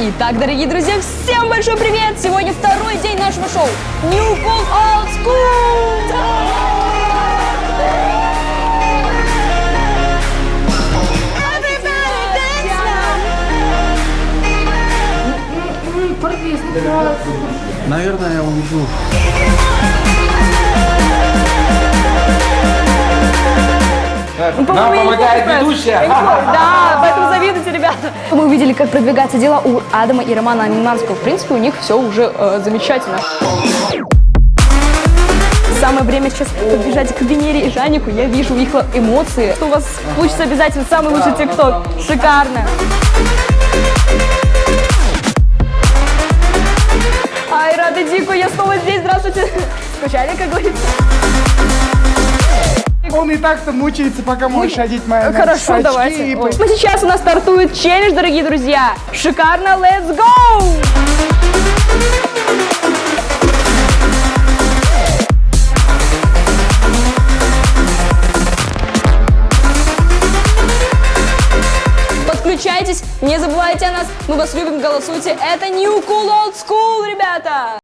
Итак, дорогие друзья, всем большой привет! Сегодня второй день нашего шоу New Cool Old School! Наверное, я уйду. Ну, Нам помогает ведущая. Да, поэтому завидуйте, ребята. Мы увидели, как продвигаются дела у Адама и Романа Аминманского. В принципе, у них все уже э, замечательно. Самое время сейчас подбежать к Венере и Жанику. Я вижу их эмоции. Что у вас получится обязательно самый лучший ТикТок. Шикарно. Ай, рада Дику, я снова здесь. Здравствуйте. Скучали, как говорится? Он и так-то мучается, пока можешь одеть мои Хорошо, очки давайте. и Ой. Ну, Сейчас у нас стартует челлендж, дорогие друзья. Шикарно, let's go! Подключайтесь, не забывайте о нас, мы вас любим, голосуйте. Это New Cool Old School, ребята!